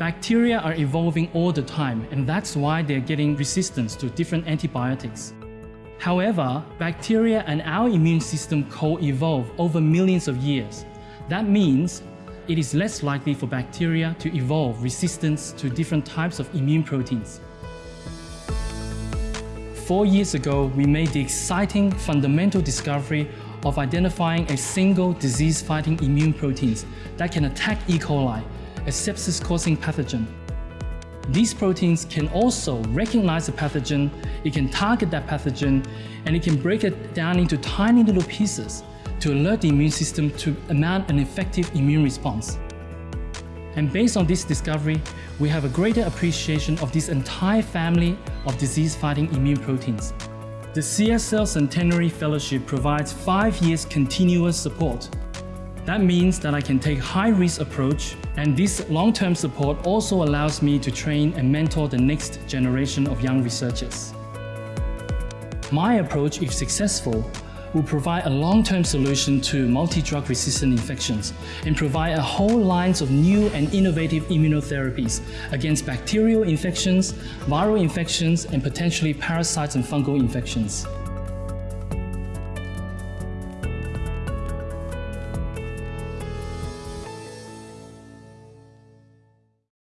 Bacteria are evolving all the time, and that's why they're getting resistance to different antibiotics. However, bacteria and our immune system co-evolve over millions of years. That means it is less likely for bacteria to evolve resistance to different types of immune proteins. Four years ago, we made the exciting fundamental discovery of identifying a single disease-fighting immune proteins that can attack E. coli, a sepsis-causing pathogen. These proteins can also recognize the pathogen, it can target that pathogen, and it can break it down into tiny little pieces to alert the immune system to mount an effective immune response. And based on this discovery, we have a greater appreciation of this entire family of disease-fighting immune proteins. The CSL Centenary Fellowship provides five years continuous support. That means that I can take a high-risk approach and this long-term support also allows me to train and mentor the next generation of young researchers. My approach, if successful, will provide a long-term solution to multi-drug resistant infections and provide a whole lines of new and innovative immunotherapies against bacterial infections, viral infections, and potentially parasites and fungal infections.